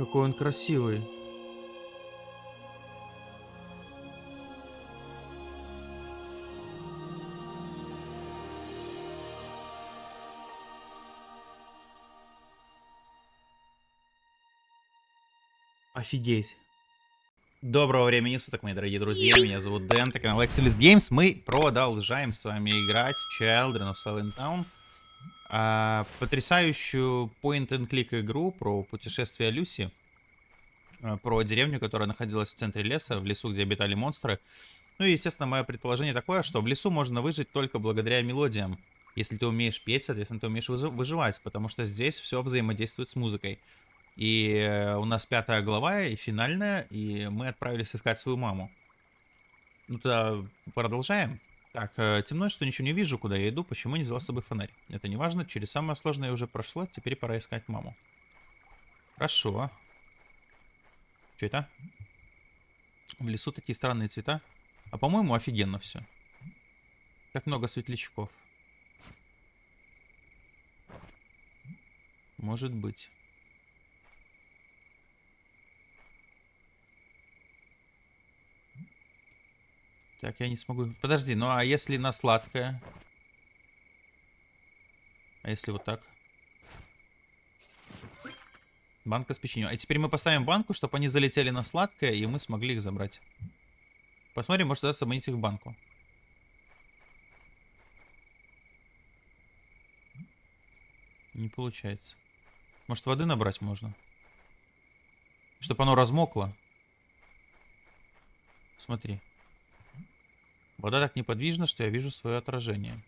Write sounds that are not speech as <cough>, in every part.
Какой он красивый. Офигеть. Доброго времени суток, мои дорогие друзья. Меня зовут Дэн, это канал Excelis Games. Мы продолжаем с вами играть в Children of Silent Town. А, потрясающую point-and-click игру про путешествие Люси. А, про деревню, которая находилась в центре леса, в лесу, где обитали монстры. Ну и, естественно, мое предположение такое, что в лесу можно выжить только благодаря мелодиям. Если ты умеешь петь, соответственно, ты умеешь выживать, потому что здесь все взаимодействует с музыкой. И э, у нас пятая глава и финальная, и мы отправились искать свою маму. Ну то продолжаем. Так, э, темно, что ничего не вижу, куда я иду, почему не взяла с собой фонарь. Это не важно, через самое сложное уже прошло, теперь пора искать маму. Хорошо. Что это? В лесу такие странные цвета. А по-моему, офигенно все. Как много светлячков. Может быть. Так, я не смогу... Подожди, ну а если на сладкое? А если вот так? Банка с печеньем. А теперь мы поставим банку, чтобы они залетели на сладкое, и мы смогли их забрать. Посмотрим, может удастся обманить их в банку. Не получается. Может воды набрать можно? Чтобы оно размокло. Смотри. Вода так неподвижна, что я вижу свое отражение.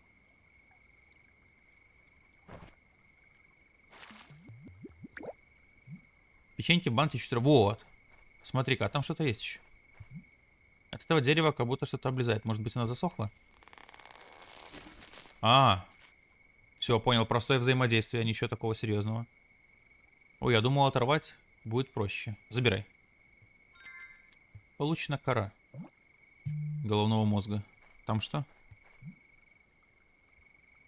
Печеньки в банке чуть Вот. Смотри-ка, а там что-то есть еще. От этого дерева как будто что-то облезает. Может быть, она засохла? А, все, понял. Простое взаимодействие, ничего такого серьезного. Ой, я думал оторвать будет проще. Забирай. Получена кора головного мозга. Там что?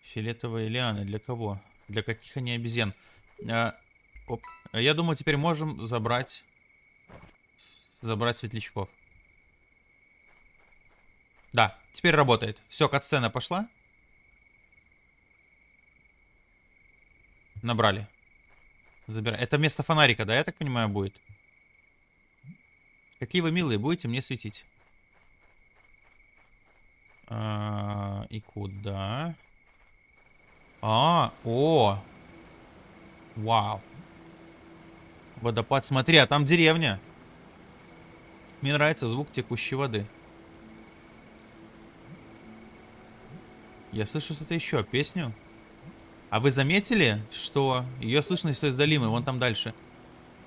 Фиолетовые лианы. Для кого? Для каких они обезьян? А, оп. Я думаю, теперь можем забрать... Забрать светлячков. Да, теперь работает. Все, катсцена пошла. Набрали. Забирай. Это вместо фонарика, да, я так понимаю, будет? Какие вы милые, будете мне светить. А, и куда? А, о! Вау. Водопад, смотри, а там деревня. Мне нравится звук текущей воды. Я слышу что-то еще, песню. А вы заметили, что ее слышно из издалимы, вон там дальше.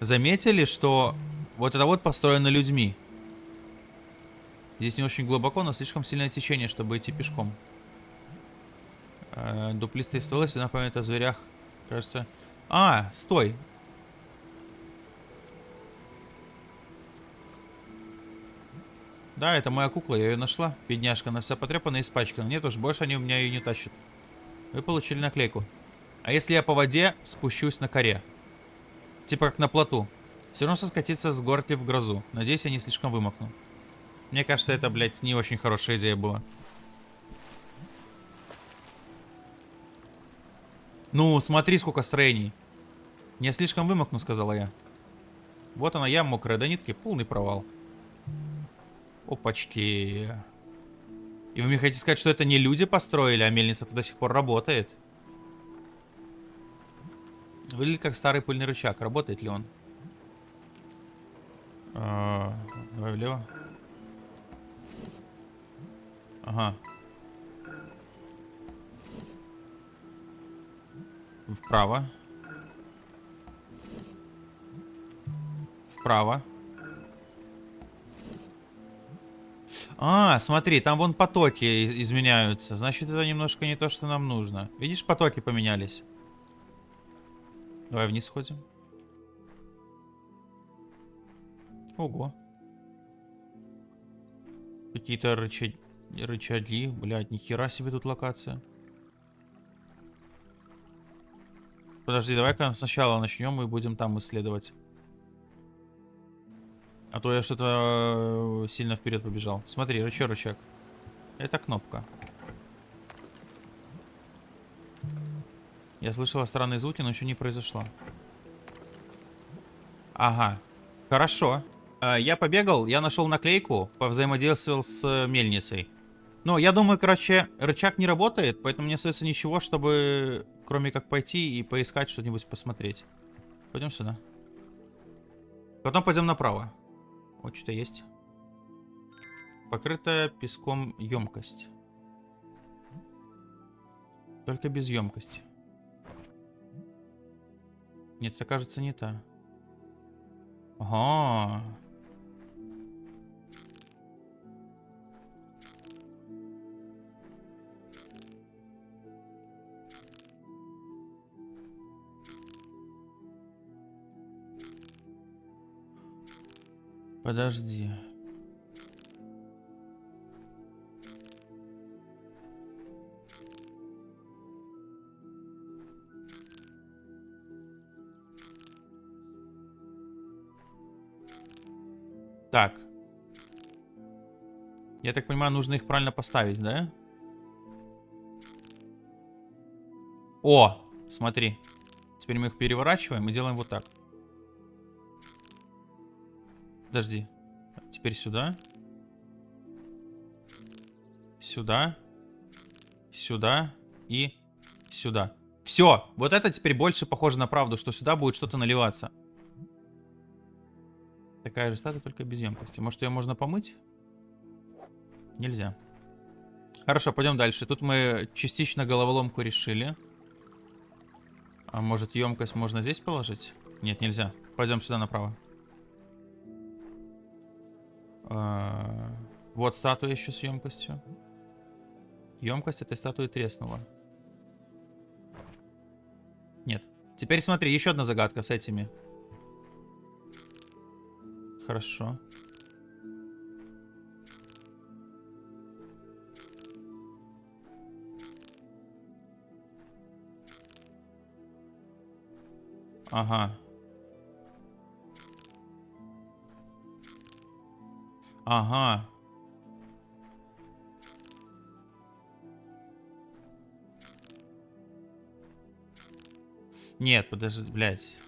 Заметили, что вот это вот построено людьми. Здесь не очень глубоко, но слишком сильное течение, чтобы идти пешком. Э, дуплистые стволы всегда напоминают о зверях. Кажется... А, стой! Да, это моя кукла, я ее нашла. Бедняжка, она вся потрепана и испачкана. Нет уж, больше они у меня ее не тащат. Вы получили наклейку. А если я по воде спущусь на коре? Типа как на плоту. Все равно соскатиться с горки в грозу. Надеюсь, я не слишком вымокну. Мне кажется, это, блядь, не очень хорошая идея была. Ну, смотри, сколько строений. Не слишком вымокну, сказала я. Вот она, я мокрая до нитки, полный провал. Опачки. И вы мне хотите сказать, что это не люди построили, а мельница-то до сих пор работает? Выглядит как старый пыльный рычаг. Работает ли он? А, давай влево. Ага. Вправо. Вправо. А, смотри, там вон потоки изменяются. Значит, это немножко не то, что нам нужно. Видишь, потоки поменялись. Давай вниз сходим. Ого. Какие-то рычаги. Рычаги, блядь, нихера себе тут локация. Подожди, давай-ка сначала начнем и будем там исследовать. А то я что-то э, сильно вперед побежал. Смотри, рычаг, рычаг. Это кнопка. Я слышала странные звуки, но еще не произошло. Ага. Хорошо. Э, я побегал, я нашел наклейку, повзаимодействовал с э, мельницей. Но я думаю, короче, рычаг не работает, поэтому не остается ничего, чтобы кроме как пойти и поискать что-нибудь посмотреть. Пойдем сюда. Потом пойдем направо. Вот что-то есть. Покрытая песком емкость. Только без емкости. Нет, это кажется не та. Ага. Подожди. Так. Я так понимаю, нужно их правильно поставить, да? О, смотри. Теперь мы их переворачиваем и делаем вот так. Подожди. Теперь сюда. Сюда. Сюда. И сюда. Все. Вот это теперь больше похоже на правду, что сюда будет что-то наливаться. Такая же статуя, только без емкости. Может, ее можно помыть? Нельзя. Хорошо, пойдем дальше. Тут мы частично головоломку решили. А может, емкость можно здесь положить? Нет, нельзя. Пойдем сюда направо. А, вот статуя еще с емкостью. Емкость этой статуи треснула. Нет. Теперь смотри, еще одна загадка с этими. Хорошо. Ага. Ага. Нет, подожди, блядь.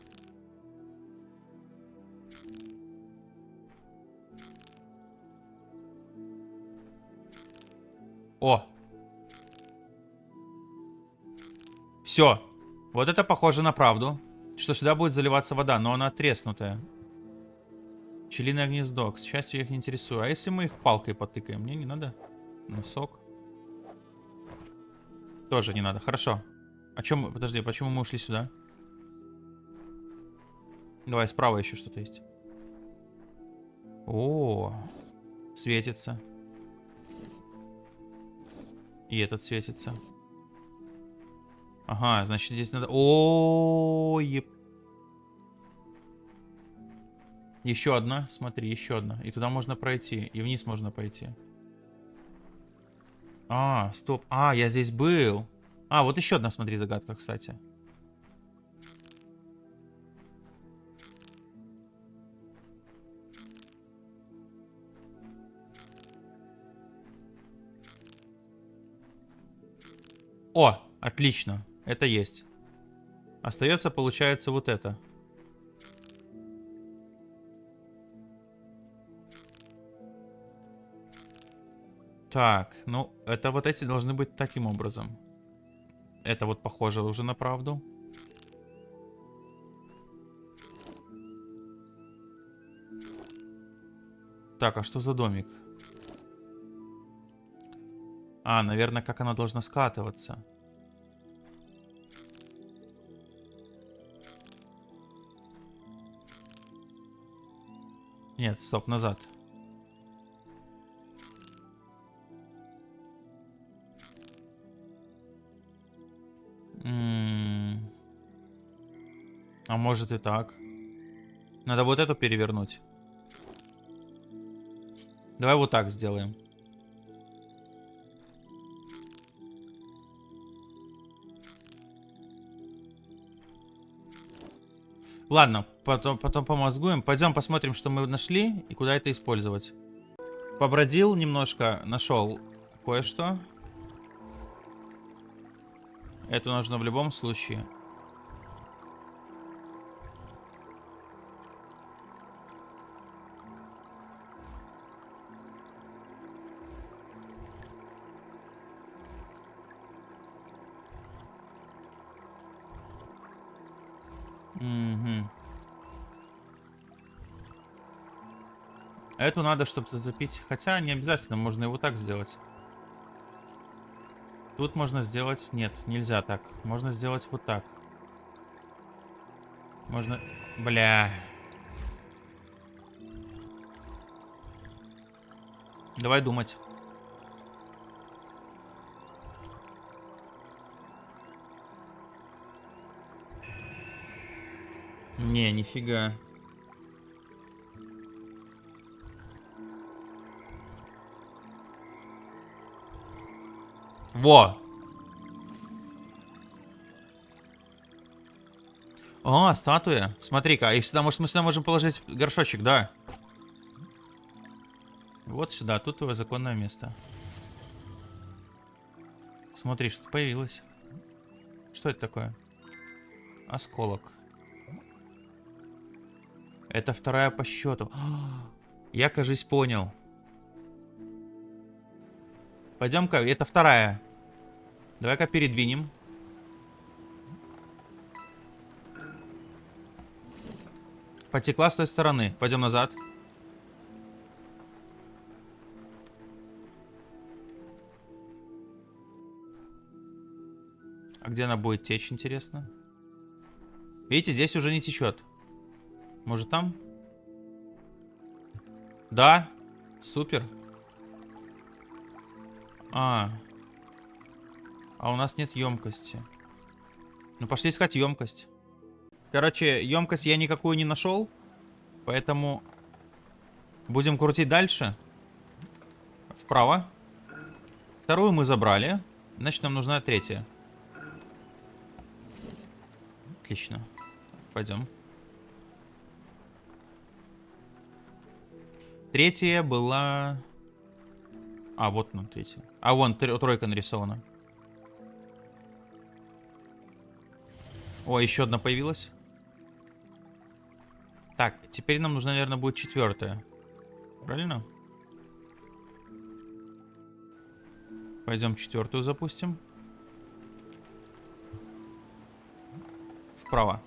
О! Все. Вот это похоже на правду. Что сюда будет заливаться вода, но она треснутая. Пчелиное гнездо. К счастью, я их не интересую. А если мы их палкой потыкаем? Мне не надо. Носок. Тоже не надо. Хорошо. А чем... Подожди, почему мы ушли сюда? Давай, справа еще что-то есть. О, светится. И этот светится. Ага, значит здесь надо... О, еп... Еще одна, смотри, еще одна. И туда можно пройти, и вниз можно пойти. А, стоп. А, я здесь был. А, вот еще одна, смотри, загадка, кстати. О, отлично. Это есть. Остается, получается, вот это. Так, ну, это вот эти должны быть таким образом. Это вот похоже уже на правду. Так, а что за домик? А, наверное, как она должна скатываться. Нет, стоп, назад. А может и так. Надо вот эту перевернуть. Давай вот так сделаем. Ладно, Потом, потом помозгуем. Пойдем посмотрим, что мы нашли и куда это использовать. Побродил немножко, нашел кое-что. Это нужно в любом случае. Эту надо, чтобы зацепить. Хотя не обязательно, можно его так сделать. Тут можно сделать... Нет, нельзя так. Можно сделать вот так. Можно... Бля. Давай думать. Не, нифига. Во! О, статуя. Смотри-ка, их сюда, может, мы сюда можем положить горшочек, да? Вот сюда, тут твое законное место. Смотри, что появилось. Что это такое? Осколок. Это вторая по счету. <gasps> Я, кажись, понял. Пойдем-ка, это вторая. Давай-ка передвинем. Потекла с той стороны. Пойдем назад. А где она будет течь, интересно? Видите, здесь уже не течет. Может там? Да. Супер. А. А у нас нет емкости. Ну, пошли искать емкость. Короче, емкость я никакую не нашел. Поэтому будем крутить дальше. Вправо. Вторую мы забрали. Значит, нам нужна третья. Отлично. Пойдем. Третья была... А, вот она, третья. А, вон, тройка нарисована. О, еще одна появилась. Так, теперь нам нужна, наверное, будет четвертая. Правильно? Пойдем четвертую запустим. Вправо.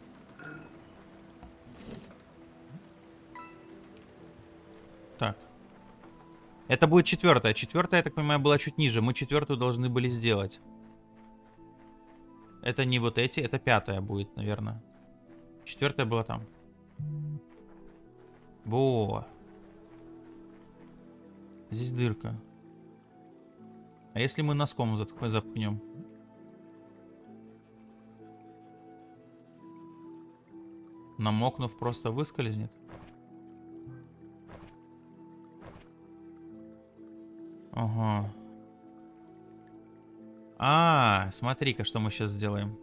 Так. Это будет четвертая. Четвертая, я так понимаю, была чуть ниже. Мы четвертую должны были сделать. Это не вот эти, это пятая будет, наверное. Четвертая была там. Во. Здесь дырка. А если мы носком запхнем? Намокнув, просто выскользнет. Ага. А, смотри-ка, что мы сейчас сделаем.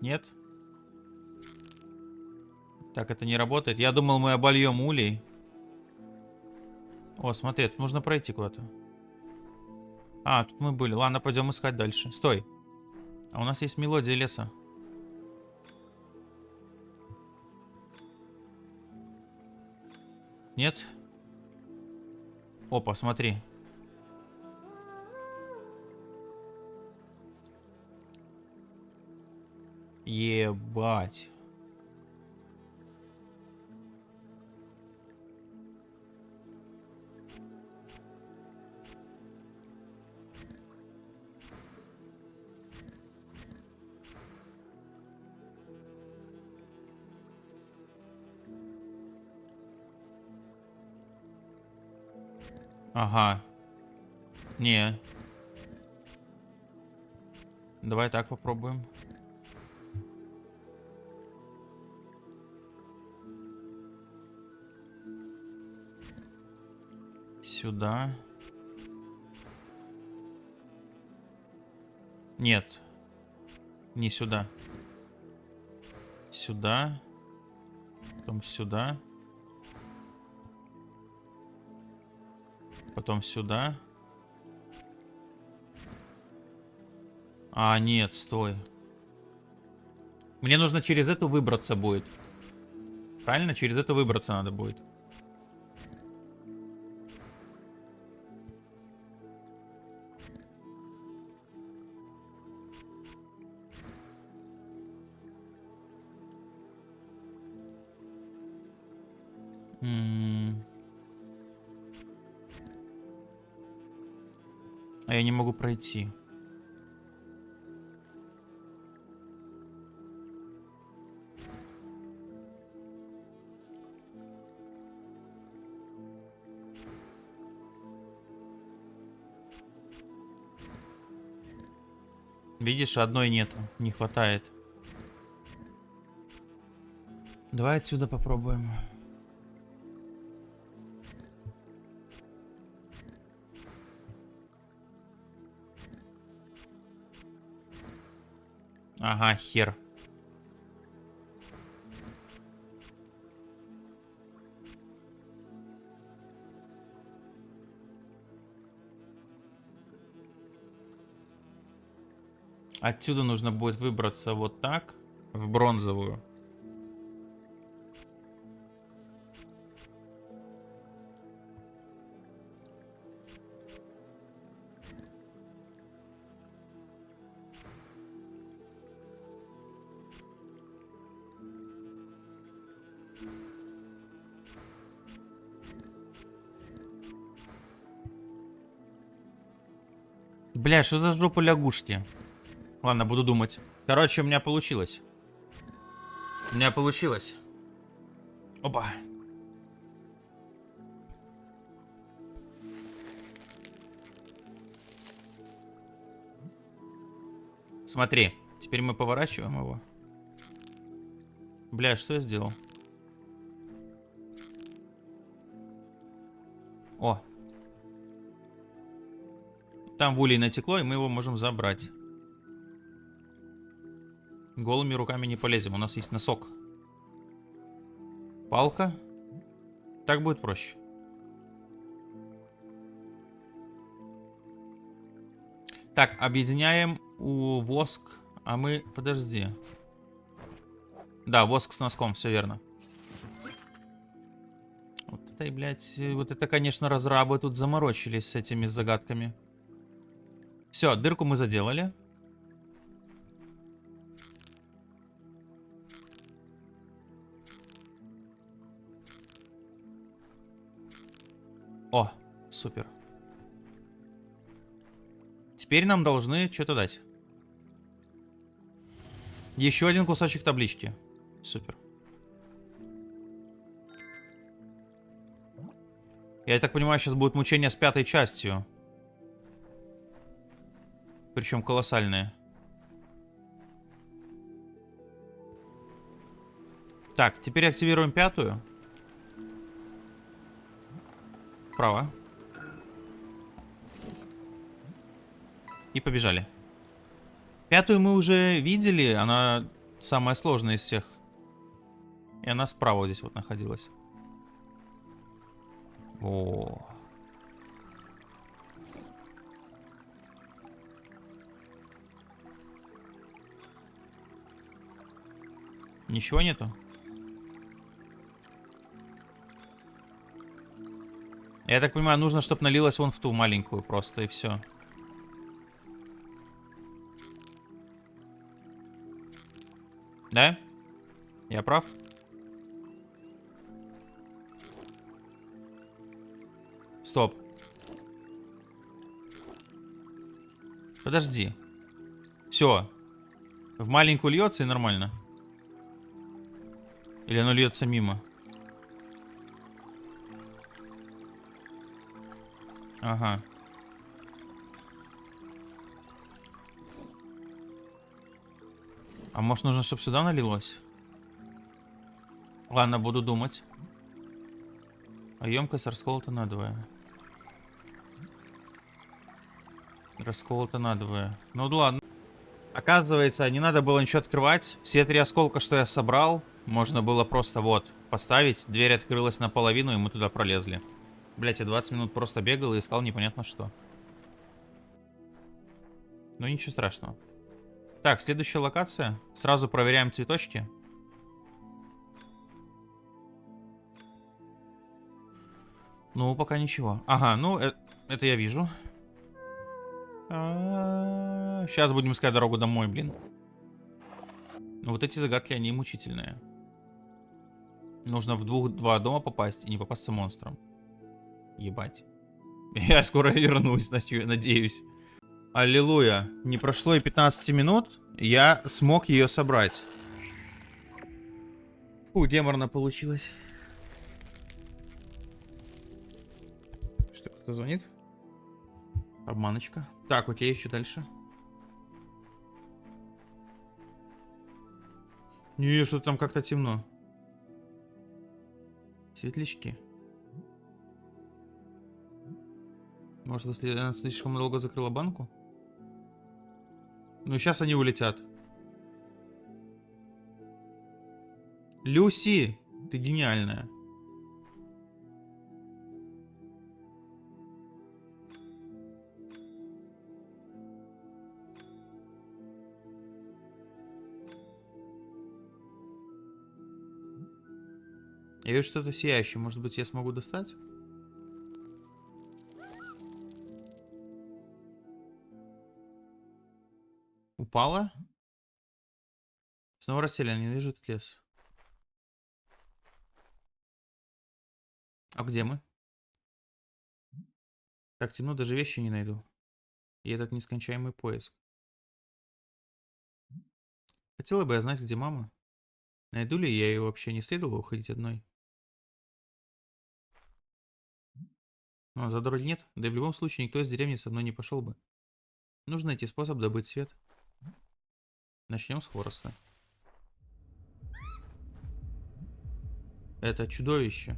Нет? Так, это не работает. Я думал, мы обольем улей. О, смотри, тут нужно пройти куда-то. А, тут мы были. Ладно, пойдем искать дальше. Стой. А у нас есть мелодия леса. Нет? Опа, смотри. Ебать. Ага. Не. Давай так попробуем. Сюда. Нет. Не сюда. Сюда. Потом сюда. Потом сюда. А, нет, стой. Мне нужно через эту выбраться будет. Правильно? Через это выбраться надо будет. Пройти. Видишь, одной нету, не хватает. Давай отсюда попробуем. Ага, хер. Отсюда нужно будет выбраться вот так, в бронзовую. Бля, что за жопа лягушки? Ладно, буду думать. Короче, у меня получилось. У меня получилось. Опа. Смотри, теперь мы поворачиваем его. Бля, что я сделал? Там в улей натекло, и мы его можем забрать. Голыми руками не полезем, у нас есть носок. Палка. Так будет проще. Так, объединяем у воск. А мы... Подожди. Да, воск с носком, все верно. Вот это, блядь, вот это, конечно, разрабы тут заморочились с этими загадками. Все, дырку мы заделали. О, супер. Теперь нам должны что-то дать. Еще один кусочек таблички. Супер. Я так понимаю, сейчас будет мучение с пятой частью. Причем колоссальные. Так, теперь активируем пятую. Право. И побежали. Пятую мы уже видели. Она самая сложная из всех. И она справа здесь вот находилась. О. Ничего нету? Я так понимаю, нужно, чтобы налилось вон в ту маленькую просто, и все. Да? Я прав? Стоп. Подожди. Все. В маленькую льется и нормально. Или оно льется мимо? Ага. А может нужно, чтобы сюда налилось? Ладно, буду думать. А емкость расколота надвое. Расколота надвое. Ну ладно. Оказывается, не надо было ничего открывать. Все три осколка, что я собрал, можно было просто вот поставить. Дверь открылась наполовину, и мы туда пролезли. Блять, я 20 минут просто бегал и искал непонятно что. Ну ничего страшного. Так, следующая локация. Сразу проверяем цветочки. Ну, пока ничего. Ага, ну, э это я вижу. А -а -а Сейчас будем искать дорогу домой, блин. Вот эти загадки, они мучительные. Нужно в двух, два дома попасть и не попасться монстром. Ебать. <laughs> Я скоро вернусь, надеюсь. Аллилуйя. Не прошло и 15 минут, я смог ее собрать. Фу, деморно получилось. Что, кто звонит? Обманочка. Так, окей, еще дальше. Не, что там как-то темно. Светлячки. Может, если она слишком долго закрыла банку? Ну, сейчас они улетят. Люси, ты гениальная. Я вижу что-то сияющее. Может быть, я смогу достать? Упала? Снова расселен, не вижу этот лес. А где мы? Так темно, даже вещи не найду. И этот нескончаемый поиск. Хотела бы я знать, где мама. Найду ли я ее вообще? Не следовало уходить одной. Но за дороги нет, да и в любом случае никто из деревни со мной не пошел бы. Нужно найти способ добыть свет. Начнем с хвороста. Это чудовище.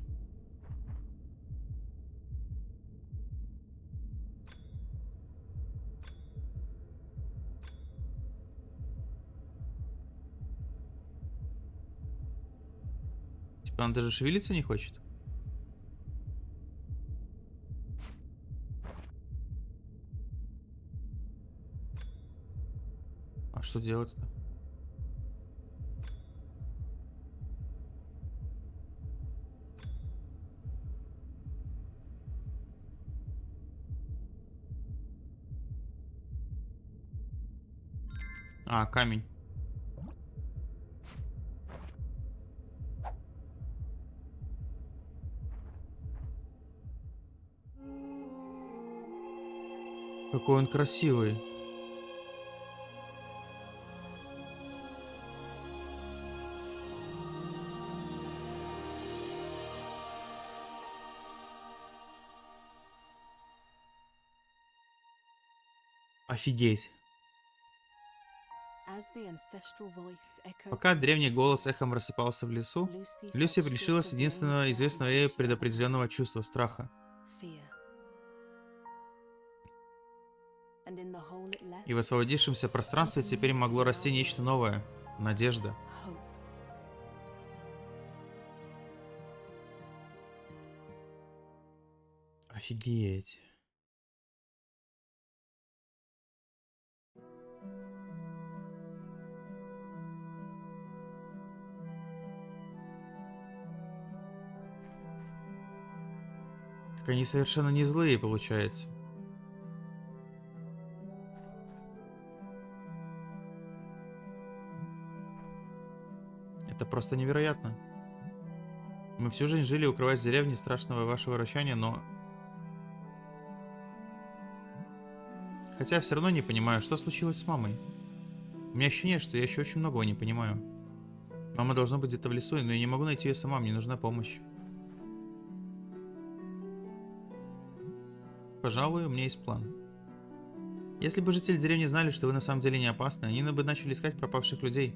Типа он даже шевелиться не хочет? Что делать-то? А, камень. Какой он красивый. Офигеть. Пока древний голос эхом рассыпался в лесу, Люси лишилась единственного известного ей предопределенного чувства страха. И в освободившемся пространстве теперь могло расти нечто новое — надежда. Офигеть. Так они совершенно не злые, получается. Это просто невероятно. Мы всю жизнь жили, укрываясь в деревне страшного вашего вращания, но... Хотя все равно не понимаю, что случилось с мамой. У меня ощущение, что я еще очень многого не понимаю. Мама должна быть где-то в лесу, но я не могу найти ее сама, мне нужна помощь. Пожалуй, у меня есть план. Если бы жители деревни знали, что вы на самом деле не опасны, они бы начали искать пропавших людей.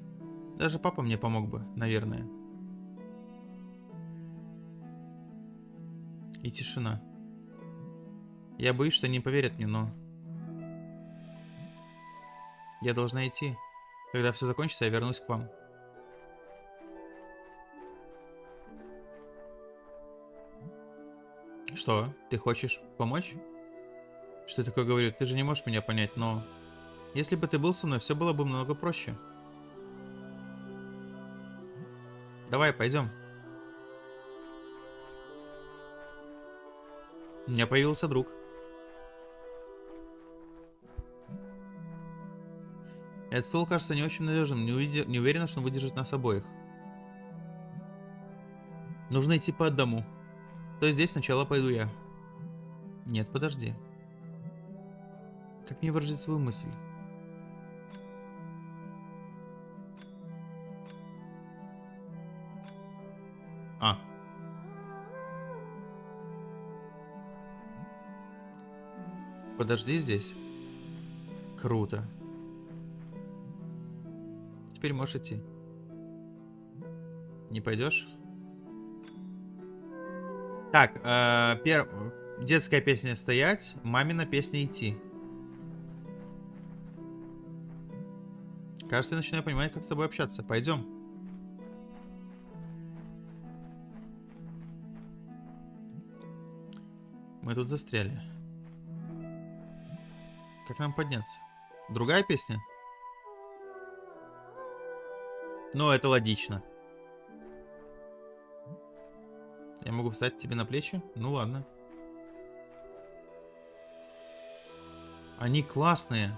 Даже папа мне помог бы, наверное. И тишина. Я боюсь, что не поверят мне, но... Я должна идти. Когда все закончится, я вернусь к вам. Что? Ты хочешь помочь? Что такое говорю? Ты же не можешь меня понять, но... Если бы ты был со мной, все было бы много проще. Давай, пойдем. У меня появился друг. Этот стол кажется не очень надежным. Не, увиде... не уверена, что он выдержит нас обоих. Нужно идти по одному. То есть здесь сначала пойду я. Нет, подожди. Как мне выразить свою мысль? А. Подожди здесь. Круто. Теперь можешь идти. Не пойдешь? Так, э, пер... детская песня стоять, мамина песня идти. Кажется, я начинаю понимать, как с тобой общаться. Пойдем. Мы тут застряли. Как нам подняться? Другая песня? Ну, это логично. Я могу встать тебе на плечи? Ну ладно. Они классные.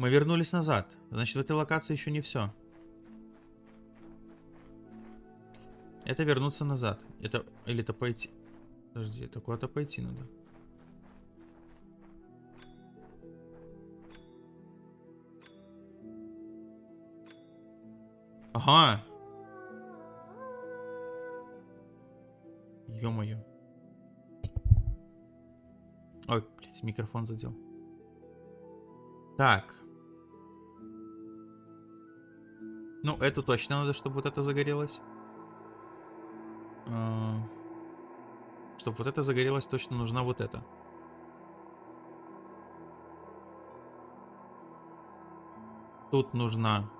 Мы вернулись назад. Значит, в этой локации еще не все. Это вернуться назад. Это... Или это пойти... Подожди, это куда-то пойти надо. Ага. Ё-моё. Ой, блядь, микрофон задел. Так. Ну, это точно надо, чтобы вот это загорелось. А, чтобы вот это загорелось, точно нужна вот это. Тут нужна...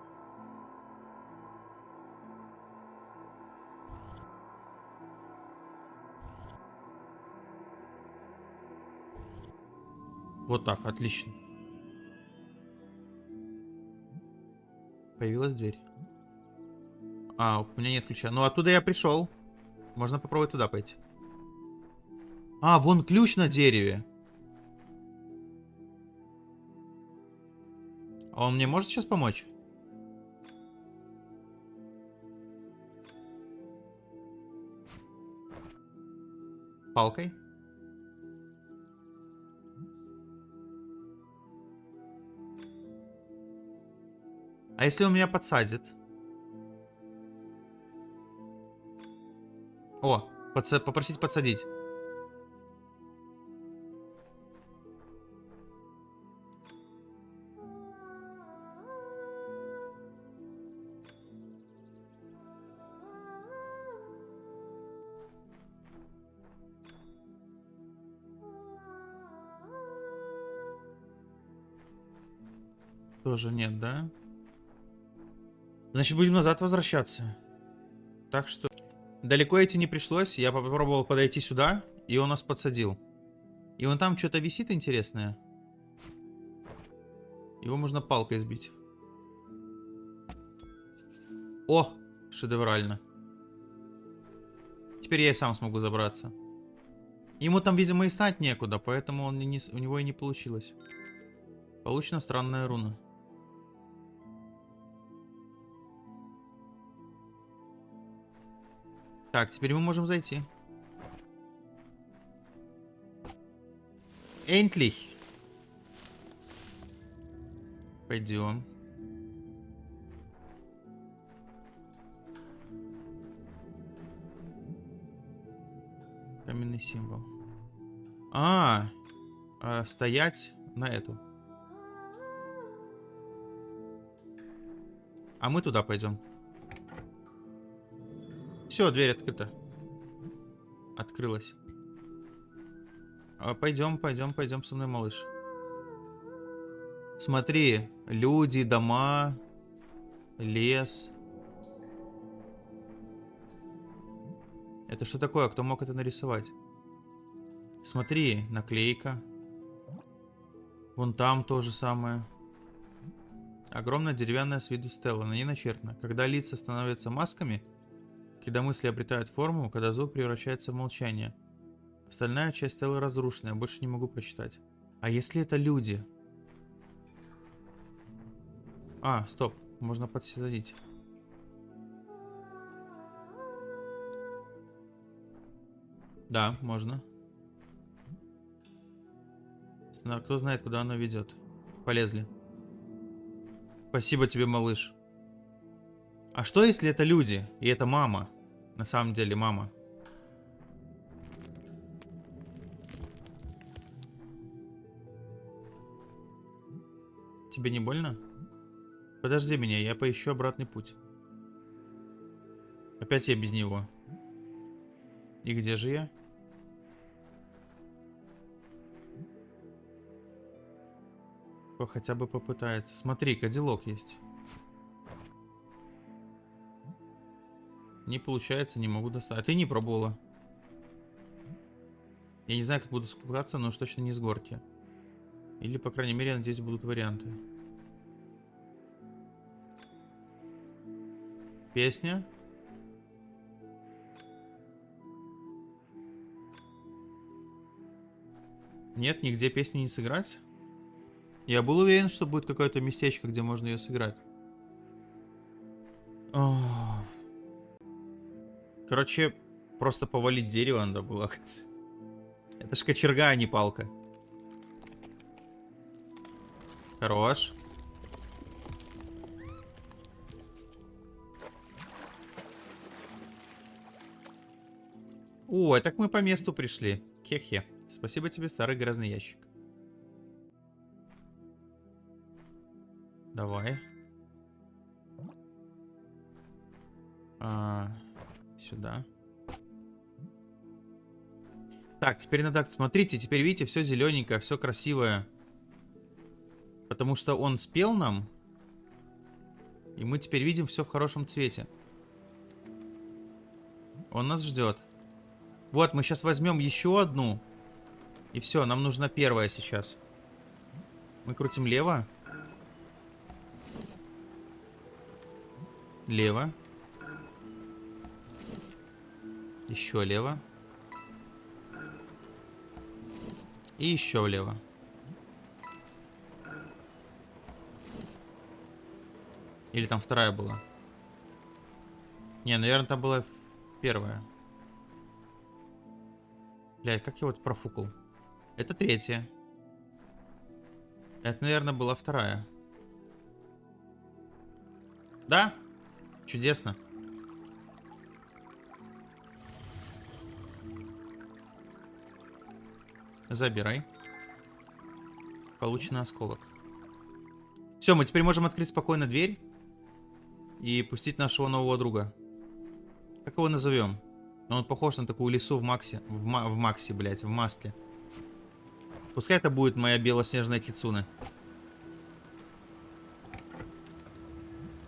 Вот так, отлично. Появилась дверь. А, у меня нет ключа. Ну, оттуда я пришел. Можно попробовать туда пойти. А, вон ключ на дереве. А он мне может сейчас помочь? Палкой? А если он меня подсадит? О, подса попросить подсадить. Тоже нет, да? Значит, будем назад возвращаться. Так что... Далеко идти не пришлось. Я попробовал подойти сюда, и он нас подсадил. И вон там что-то висит интересное. Его можно палкой сбить. О! Шедеврально. Теперь я и сам смогу забраться. Ему там, видимо, и стать некуда, поэтому он не, у него и не получилось. Получена странная руна. Так, теперь мы можем зайти. Endlich. Пойдем. Каменный символ. А, а, стоять на эту. А мы туда пойдем. Все, дверь открыта. Открылась. А, пойдем, пойдем, пойдем со мной, малыш. Смотри, люди, дома, лес. Это что такое? Кто мог это нарисовать? Смотри, наклейка. Вон там то же самое. Огромная деревянная с виду стела, на ней начертано. Когда лица становятся масками, когда мысли обретают форму, когда звук превращается в молчание. Остальная часть стелы разрушена, я больше не могу прочитать. А если это люди? А, стоп, можно подсадить. Да, можно. Кто знает, куда оно ведет. Полезли. Спасибо тебе, малыш. А что, если это люди, и это мама? На самом деле, мама. Тебе не больно? Подожди меня, я поищу обратный путь. Опять я без него. И где же я? Хотя бы попытается. Смотри, кадиллок есть. Не получается, не могу достать. А ты не пробовала. Я не знаю, как буду спускаться, но уж точно не с горки. Или, по крайней мере, надеюсь, будут варианты. Песня. Нет, нигде песню не сыграть? Я был уверен, что будет какое-то местечко, где можно ее сыграть. Короче, просто повалить дерево надо было. <laughs> Это ж кочерга, а не палка. Хорош. О, так мы по месту пришли. Хе-хе. Спасибо тебе, старый грязный ящик. Давай. А, сюда. Так, теперь надо... Смотрите, теперь видите, все зелененькое, все красивое. Потому что он спел нам. И мы теперь видим все в хорошем цвете. Он нас ждет. Вот, мы сейчас возьмем еще одну. И все, нам нужна первая сейчас. Мы крутим лево. Лево. Еще лево. И еще влево. Или там вторая была? Не, наверное, там была первая. Блядь, как я вот профукал? Это третья. Это, наверное, была вторая. Да? Чудесно. Забирай. Полученный осколок. Все, мы теперь можем открыть спокойно дверь. И пустить нашего нового друга. Как его назовем? Он похож на такую лису в Максе. В, в Максе, блядь, в масле. Пускай это будет моя белоснежная кицуна.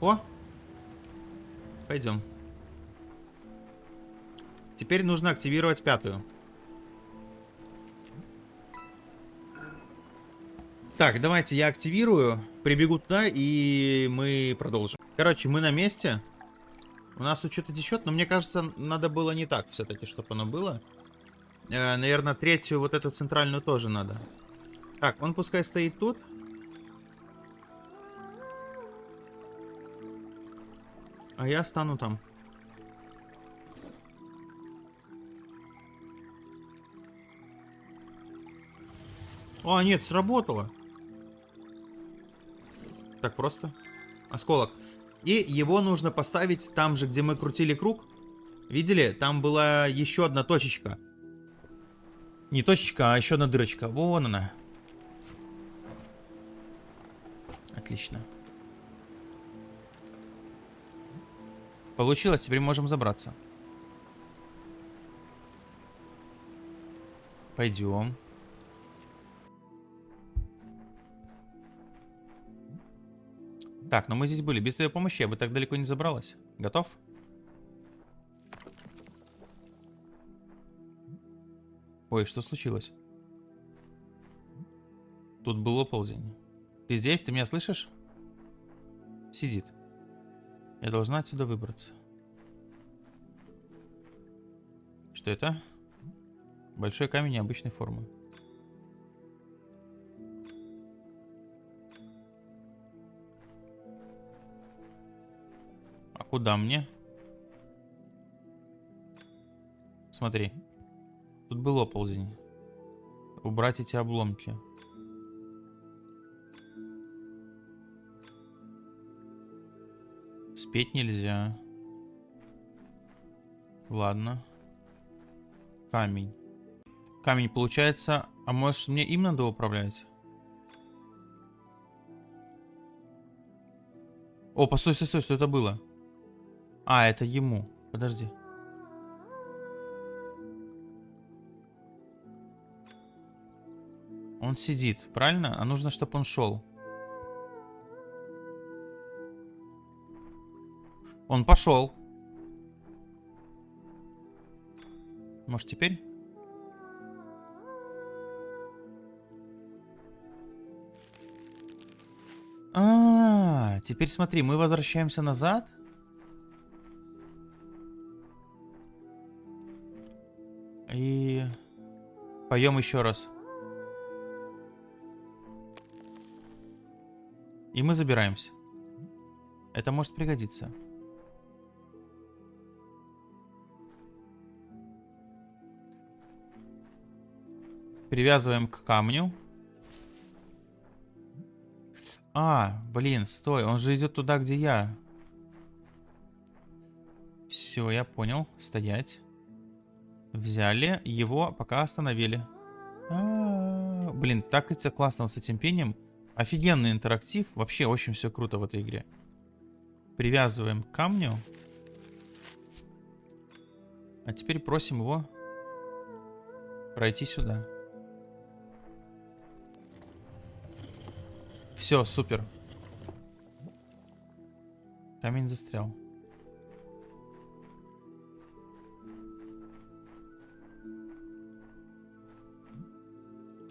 О, Пойдем. Теперь нужно активировать пятую. Так, давайте я активирую, прибегу туда и мы продолжим. Короче, мы на месте. У нас тут что-то течет, но мне кажется, надо было не так все-таки, чтобы оно было. Э, наверное, третью, вот эту центральную тоже надо. Так, он пускай стоит тут. А я стану там. О, нет, сработало. Так просто. Осколок. И его нужно поставить там же, где мы крутили круг. Видели? Там была еще одна точечка. Не точечка, а еще одна дырочка. Вон она. Отлично. Получилось, теперь можем забраться. Пойдем. Так, но мы здесь были. Без твоей помощи я бы так далеко не забралась. Готов? Ой, что случилось? Тут был оползень. Ты здесь? Ты меня слышишь? Сидит. Я должна отсюда выбраться. Что это? Большой камень необычной формы. Куда мне? Смотри. Тут был оползень. Убрать эти обломки. Спеть нельзя. Ладно. Камень. Камень получается... А может мне им надо управлять? О, постой, стой, стой, что это было? А, это ему. Подожди. Он сидит, правильно? А нужно, чтобы он шел. Он пошел. Может теперь? А, -а, а, теперь смотри, мы возвращаемся назад. Поем еще раз. И мы забираемся. Это может пригодиться. Привязываем к камню. А, блин, стой, он же идет туда, где я. Все, я понял. Стоять. Взяли его, пока остановили. А -а -а. Блин, так это классно с этим пением. Офигенный интерактив. Вообще очень все круто в этой игре. Привязываем к камню. А теперь просим его пройти сюда. Все, супер. Камень застрял.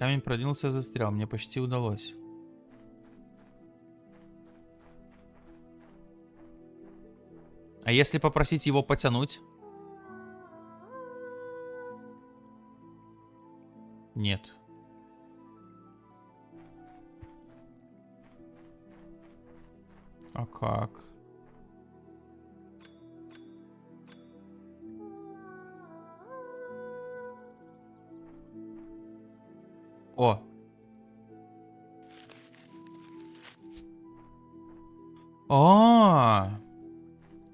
Камень продвинулся и застрял. Мне почти удалось. А если попросить его потянуть? Нет. А как? О! -а!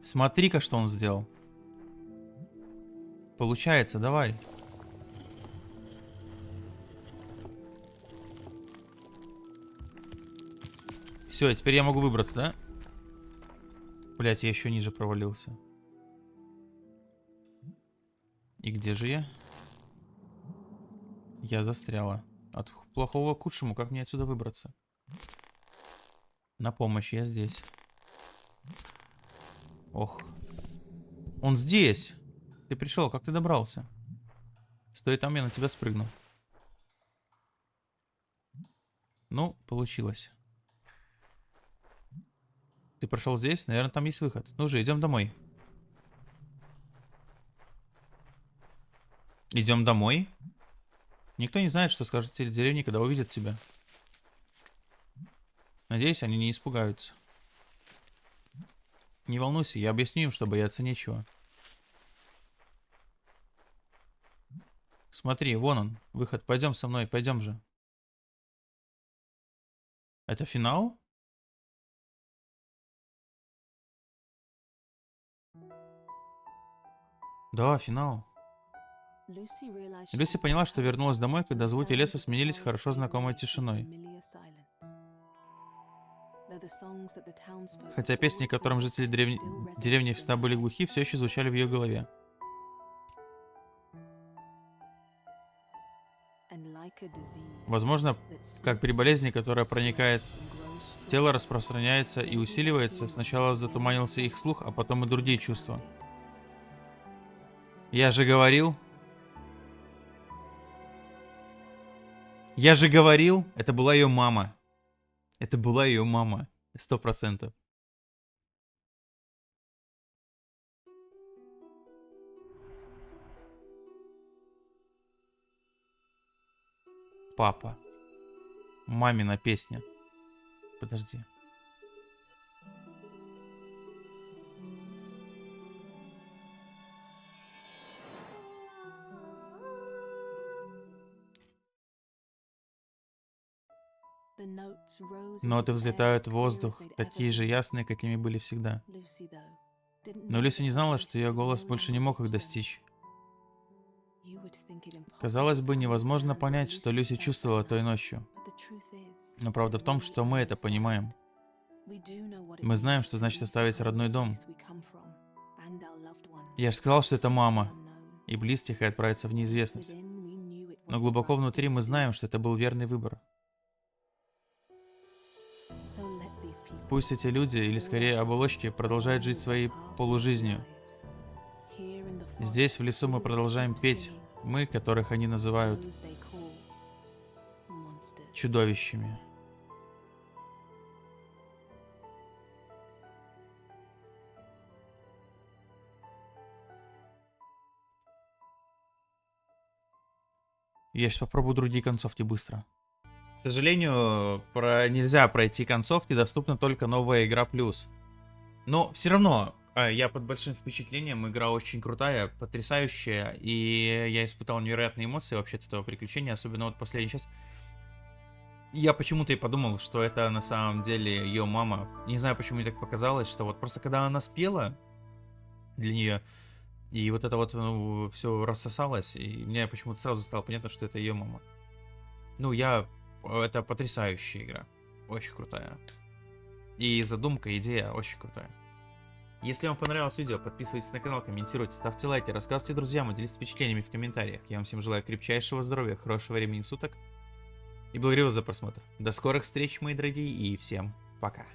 Смотри-ка, что он сделал. Получается, давай. Все, теперь я могу выбраться, да? Блять, я еще ниже провалился. И где же я? Я застряла. От плохого к худшему, как мне отсюда выбраться? На помощь, я здесь. Ох. Он здесь. Ты пришел, как ты добрался? Стой там, я на тебя спрыгну. Ну, получилось. Ты прошел здесь? Наверное, там есть выход. Ну же, идем домой. Идем домой. Никто не знает, что скажут деревни, когда увидят тебя. Надеюсь, они не испугаются. Не волнуйся, я объясню им, что бояться нечего. Смотри, вон он, выход. Пойдем со мной, пойдем же. Это финал? Да, финал. Люси поняла, что вернулась домой, когда звуки леса сменились хорошо знакомой тишиной. Хотя песни, которым жители деревни, деревни всегда были глухи, все еще звучали в ее голове. Возможно, как при болезни, которая проникает в тело, распространяется и усиливается, сначала затуманился их слух, а потом и другие чувства. Я же говорил... Я же говорил, это была ее мама. Это была ее мама. Сто процентов. Папа. Мамина песня. Подожди. Ноты взлетают в воздух, такие же ясные, какими были всегда. Но Люси не знала, что ее голос больше не мог их достичь. Казалось бы, невозможно понять, что Люси чувствовала той ночью. Но правда в том, что мы это понимаем. Мы знаем, что значит оставить родной дом. Я же сказал, что это мама, и близких и отправиться в неизвестность. Но глубоко внутри мы знаем, что это был верный выбор. Пусть эти люди, или скорее оболочки, продолжают жить своей полужизнью. Здесь, в лесу, мы продолжаем петь, мы, которых они называют чудовищами. Я сейчас попробую другие концовки быстро. Сожалению, про... нельзя пройти концовки, доступна только новая игра плюс. Но все равно, а, я под большим впечатлением, игра очень крутая, потрясающая, и я испытал невероятные эмоции вообще от этого приключения, особенно вот последний час. Я почему-то и подумал, что это на самом деле ее мама. Не знаю, почему мне так показалось, что вот просто когда она спела для нее, и вот это вот ну, все рассосалось, и мне почему-то сразу стало понятно, что это ее мама. Ну, я... Это потрясающая игра. Очень крутая. И задумка, идея очень крутая. Если вам понравилось видео, подписывайтесь на канал, комментируйте, ставьте лайки, рассказывайте друзьям и делитесь впечатлениями в комментариях. Я вам всем желаю крепчайшего здоровья, хорошего времени суток и благодарю вас за просмотр. До скорых встреч, мои дорогие, и всем пока.